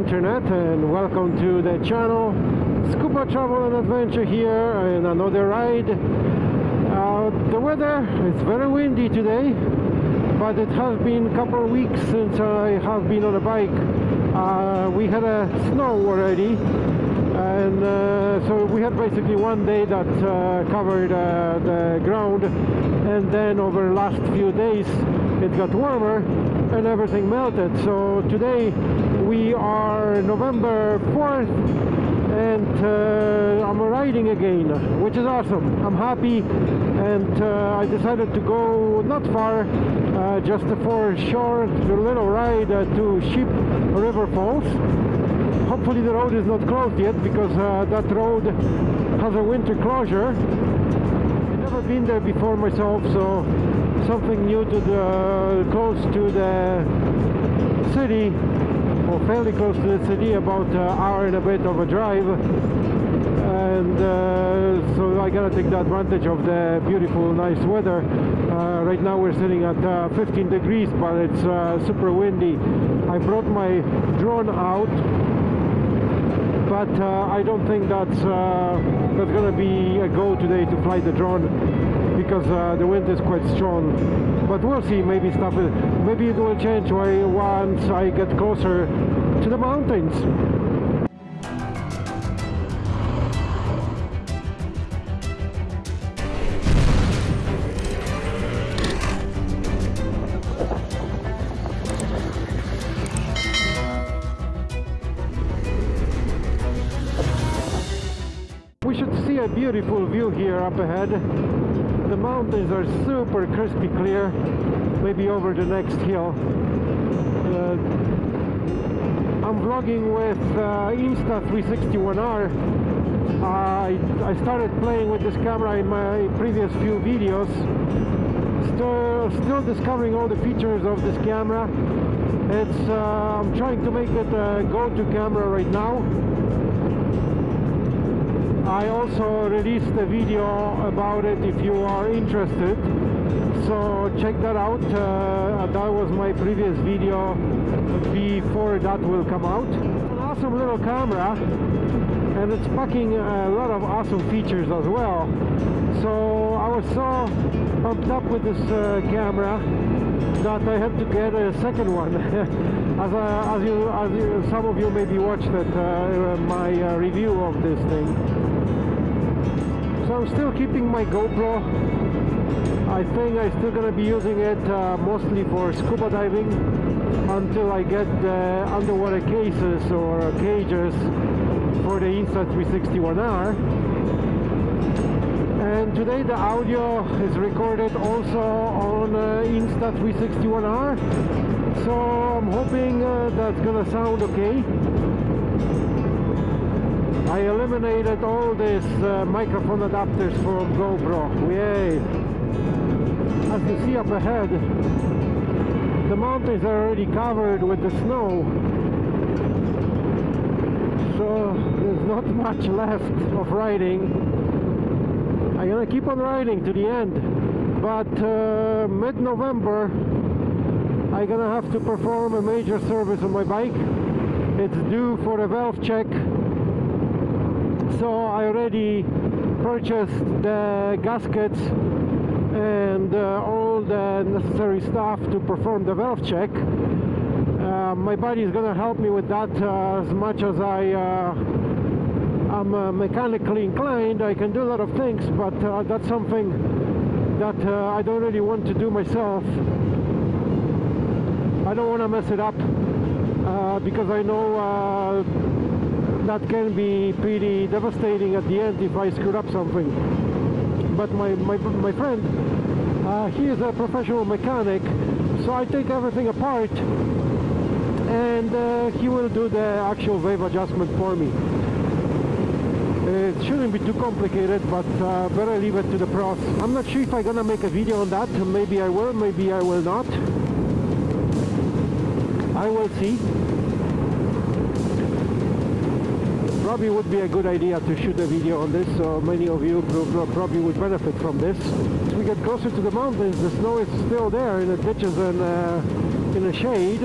internet and welcome to the channel. Scuba Travel and Adventure here and another ride. Uh, the weather is very windy today but it has been a couple of weeks since I have been on a bike. Uh, we had a snow already and uh, so we had basically one day that uh, covered uh, the ground and then over the last few days it got warmer and everything melted. So today we are November 4th and uh, I'm riding again which is awesome. I'm happy and uh, I decided to go not far uh, just for a short little ride uh, to Sheep River Falls. Hopefully the road is not closed yet because uh, that road has a winter closure. I've never been there before myself so something new to the close to the city fairly close to the city about an hour and a bit of a drive. And uh, so I gotta take the advantage of the beautiful nice weather. Uh, right now we're sitting at uh, 15 degrees but it's uh, super windy. I brought my drone out but uh, I don't think that's uh, that's gonna be a go today to fly the drone because uh, the wind is quite strong. But we'll see. Maybe stuff maybe it will change once I get closer to the mountains. We should see a beautiful view here up ahead. Mountains are super crispy clear, maybe over the next hill. Uh, I'm vlogging with uh, Insta360 One R. I, I started playing with this camera in my previous few videos. Still, still discovering all the features of this camera. It's uh, I'm trying to make it a go-to camera right now. I also released a video about it if you are interested. So check that out. Uh, that was my previous video before that will come out. An awesome little camera and it's packing a lot of awesome features as well. So I was so pumped up with this uh, camera that I had to get a second one as, uh, as, you, as you, some of you maybe watched it, uh, my uh, review of this thing. So I'm still keeping my GoPro. I think I'm still gonna be using it uh, mostly for scuba diving until I get the underwater cases or cages for the Insta360 One R and today the audio is recorded also on uh, Insta360 One R so I'm hoping uh, that's gonna sound okay I eliminated all these uh, microphone adapters from GoPro. Yay! As you see up ahead, the mountains are already covered with the snow. So there's not much left of riding. Keep on riding to the end. But uh, mid-November, I'm gonna have to perform a major service on my bike. It's due for a valve check so I already purchased the gaskets and uh, all the necessary stuff to perform the valve check uh, my buddy is gonna help me with that uh, as much as I uh, I'm uh, mechanically inclined I can do a lot of things but uh, that's something that I don't really want to do myself I don't want to mess it up because I know that can be pretty devastating at the end if I screw up something. But my, my, my friend, uh, he is a professional mechanic, so I take everything apart and uh, he will do the actual valve adjustment for me. It shouldn't be too complicated, but uh, better leave it to the pros. I'm not sure if I'm gonna make a video on that. Maybe I will, maybe I will not. I will see. probably would be a good idea to shoot a video on this so many of you probably would benefit from this. As we get closer to the mountains the snow is still there in the ditches and uh, in the shade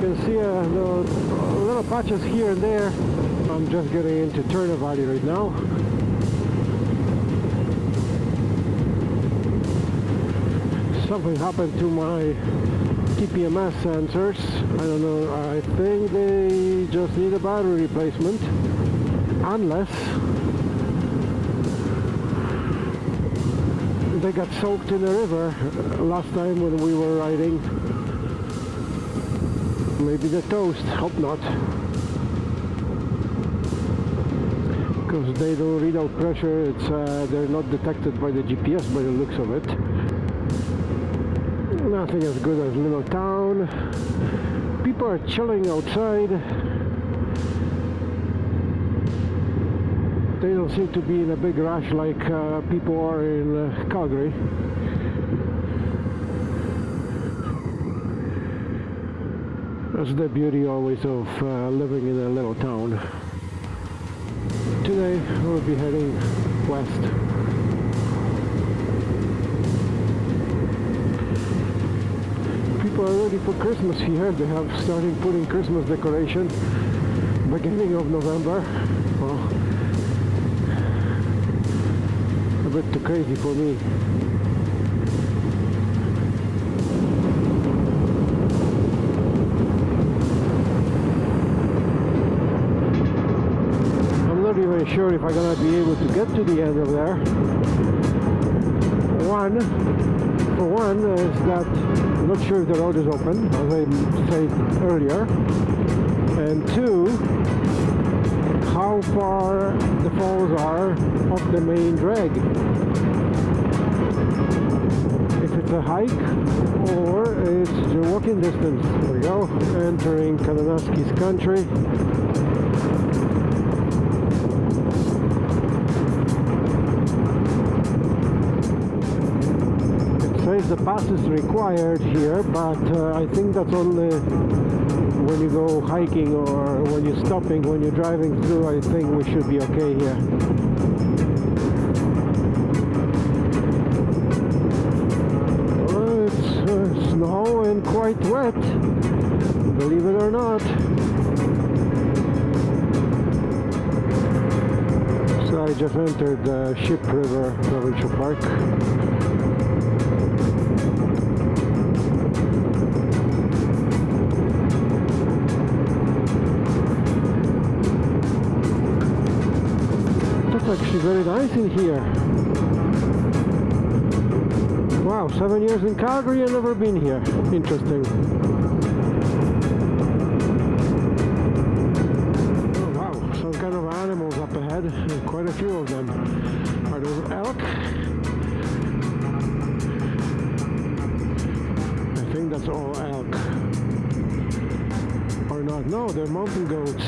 can see uh, the little patches here and there. I'm just getting into Turner Valley right now. Something happened to my TPMS sensors. I don't know, I think they just need a battery replacement. Unless they got soaked in the river last time when we were riding. Maybe the toast, hope not. Because they don't read out pressure, it's uh, they're not detected by the GPS by the looks of it. Nothing as good as little town. People are chilling outside. They don't seem to be in a big rush like uh, people are in uh, Calgary. That's the beauty always of uh, living in a little town. Today we'll be heading west. People are ready for Christmas here. They have started putting Christmas decoration beginning of November. Well, a bit too crazy for me. Not sure if I'm gonna be able to get to the end of there. One, for one, is that I'm not sure if the road is open, as I said earlier. And two, how far the falls are of the main drag. If it's a hike or it's a walking distance. There we go, entering Kananaskis country. It says the pass is required here, but uh, I think that's only when you go hiking or when you're stopping, when you're driving through, I think we should be okay here. It's uh, snow and quite wet, believe it or not. So I just entered the Sheep River Provincial Park. Actually very nice in here. Wow, seven years in Calgary and never been here. Interesting. Oh wow, some kind of animals up ahead, quite a few of them. Are those elk? I think that's all elk. Or not, no, they're mountain goats.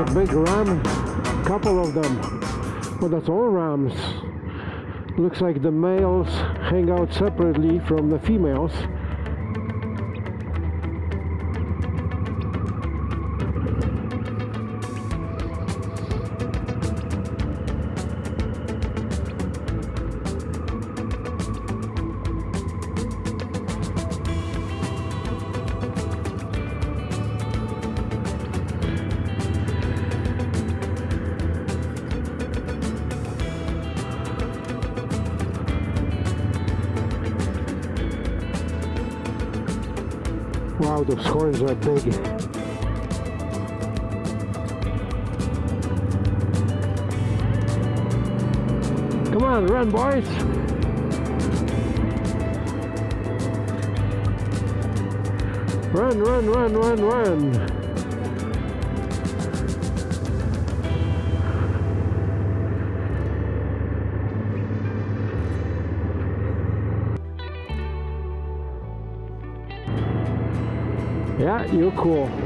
A big ram, couple of them. Well, that's all rams. Looks like the males hang out separately from the females. Wow, those horns are big. Come on, run boys! Run, run, run, run, run! You're cool.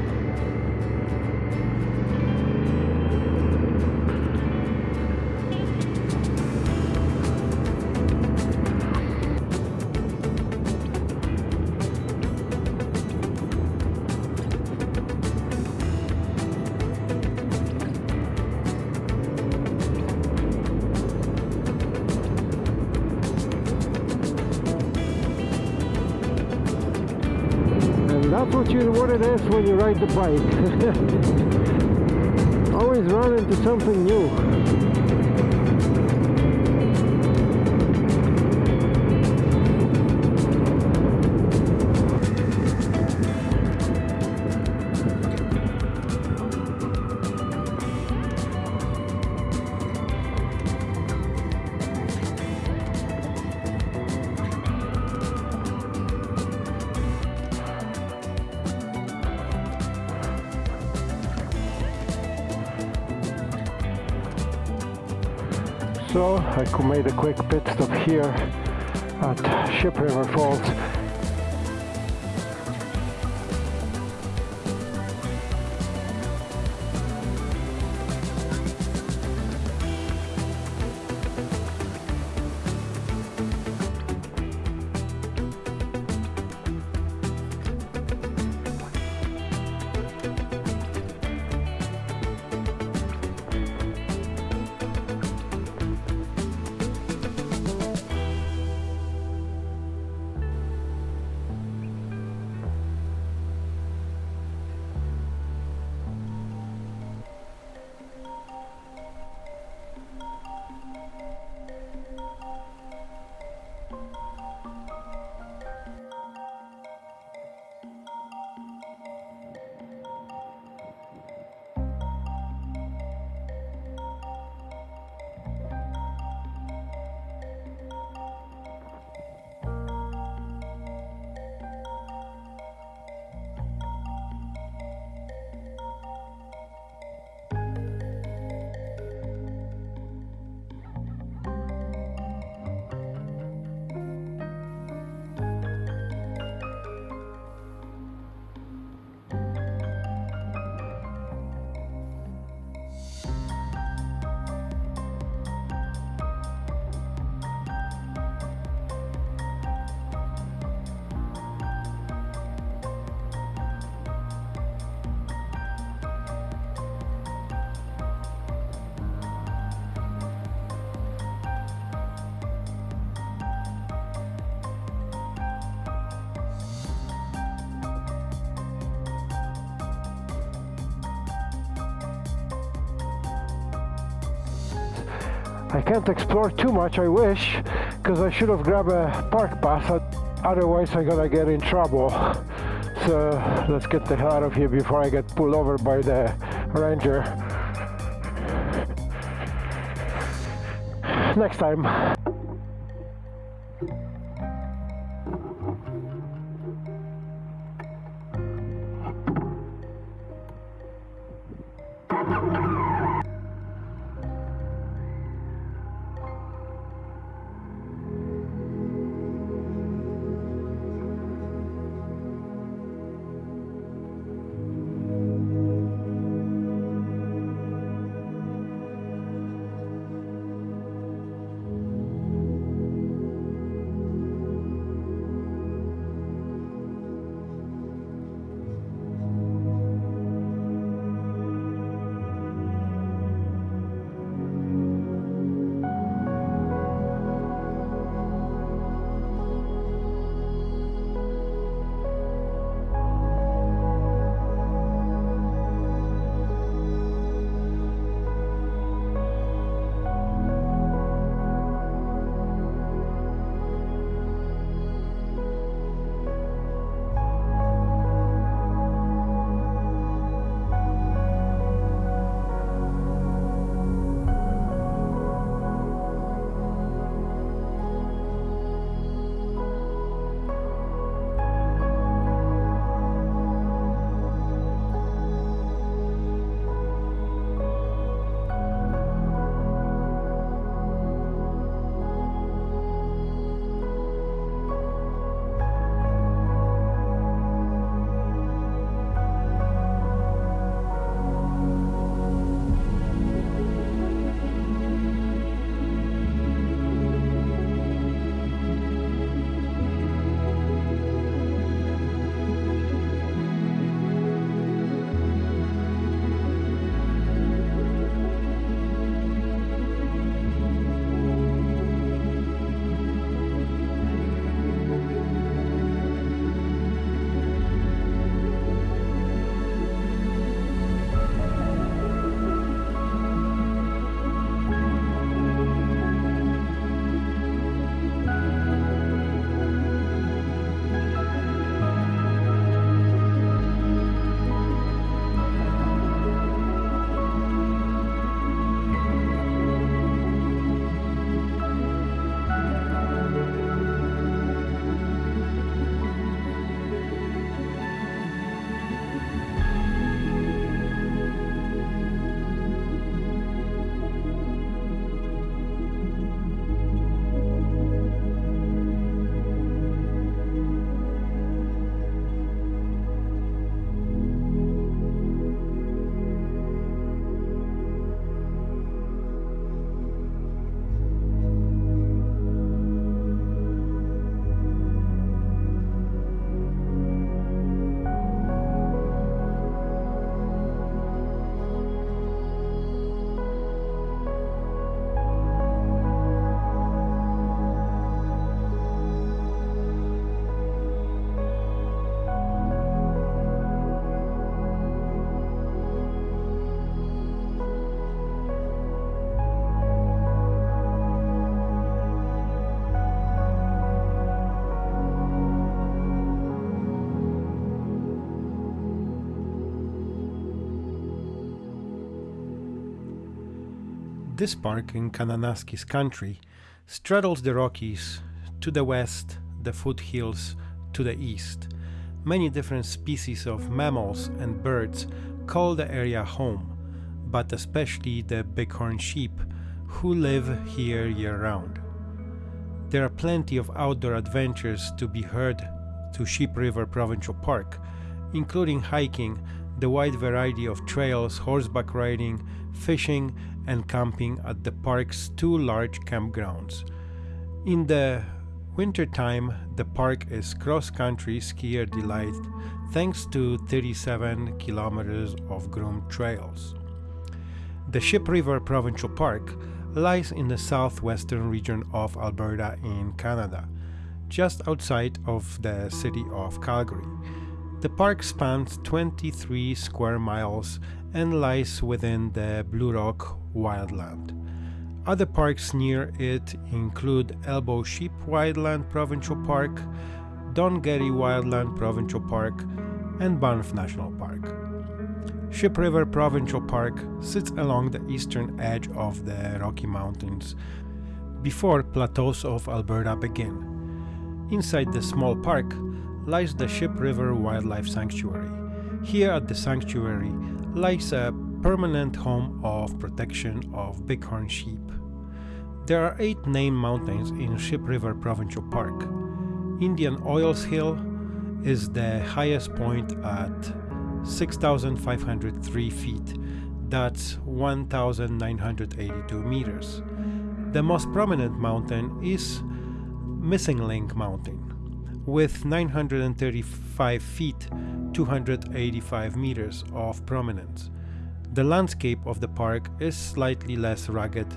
What you it is when you ride the bike. Always run into something new. So I made a quick pit stop here at Sheep River Falls I can't explore too much, I wish, because I should have grabbed a park pass, otherwise I'm gonna get in trouble. So let's get the hell out of here before I get pulled over by the ranger. Next time. This park in Kananaskis country straddles the Rockies to the west, the foothills to the east. Many different species of mammals and birds call the area home, but especially the bighorn sheep who live here year round. There are plenty of outdoor adventures to be heard to Sheep River Provincial Park, including hiking, the wide variety of trails, horseback riding, fishing, and camping at the park's two large campgrounds. In the wintertime, the park is cross country skier delight thanks to 37 kilometers of groomed trails. The Sheep River Provincial Park lies in the southwestern region of Alberta in Canada, just outside of the city of Calgary. The park spans 23 square miles and lies within the Blue Rock wildland. Other parks near it include Elbow Sheep Wildland Provincial Park, Don Getty Wildland Provincial Park, and Banff National Park. Sheep River Provincial Park sits along the eastern edge of the Rocky Mountains before plateaus of Alberta begin. Inside the small park lies the Sheep River Wildlife Sanctuary. Here at the sanctuary lies a permanent home of protection of bighorn sheep. There are eight named mountains in Sheep River Provincial Park. Indian Oils Hill is the highest point at 6,503 feet. That's 1,982 meters. The most prominent mountain is Missing Link Mountain with 935 feet 285 meters of prominence. The landscape of the park is slightly less rugged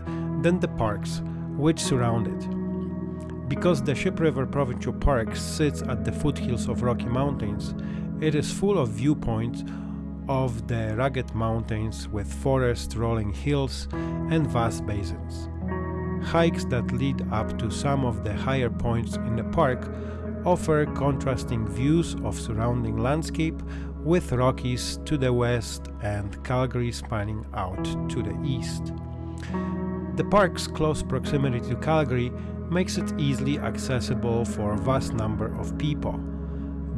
than the parks which surround it. Because the Sheep River Provincial Park sits at the foothills of Rocky Mountains, it is full of viewpoints of the rugged mountains with forest rolling hills and vast basins. Hikes that lead up to some of the higher points in the park offer contrasting views of surrounding landscape with Rockies to the west and Calgary spanning out to the east. The park's close proximity to Calgary makes it easily accessible for a vast number of people.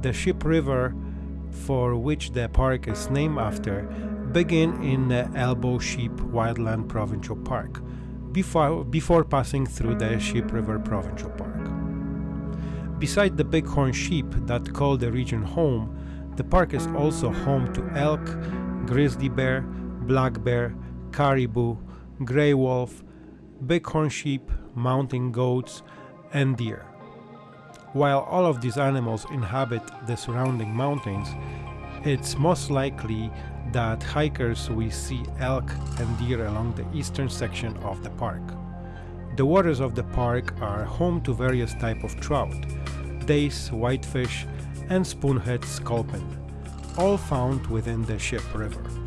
The Sheep River for which the park is named after, begin in the Elbow Sheep Wildland Provincial Park, before, before passing through the Sheep River Provincial Park. Beside the bighorn sheep that call the region home, the park is also home to elk, grizzly bear, black bear, caribou, gray wolf, bighorn sheep, mountain goats, and deer. While all of these animals inhabit the surrounding mountains, it's most likely that hikers will see elk and deer along the eastern section of the park. The waters of the park are home to various types of trout, dace, whitefish, and spoonhead sculpin, all found within the Sheep River.